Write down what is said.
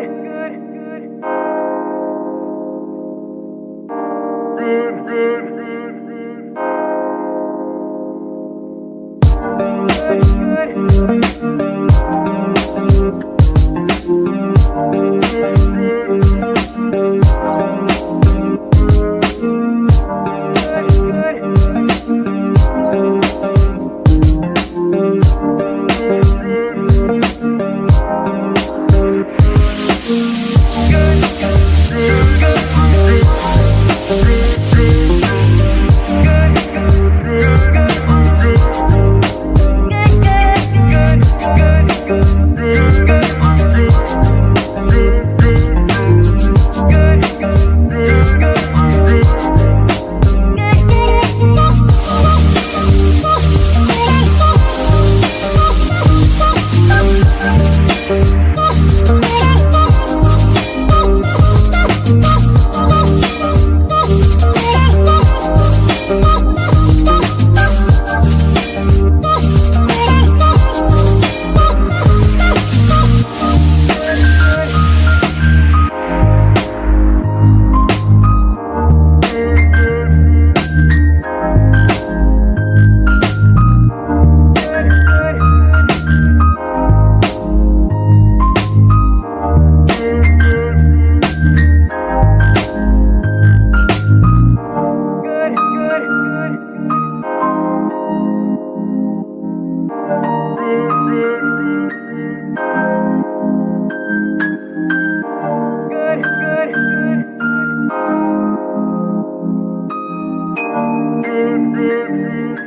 good. Good, good.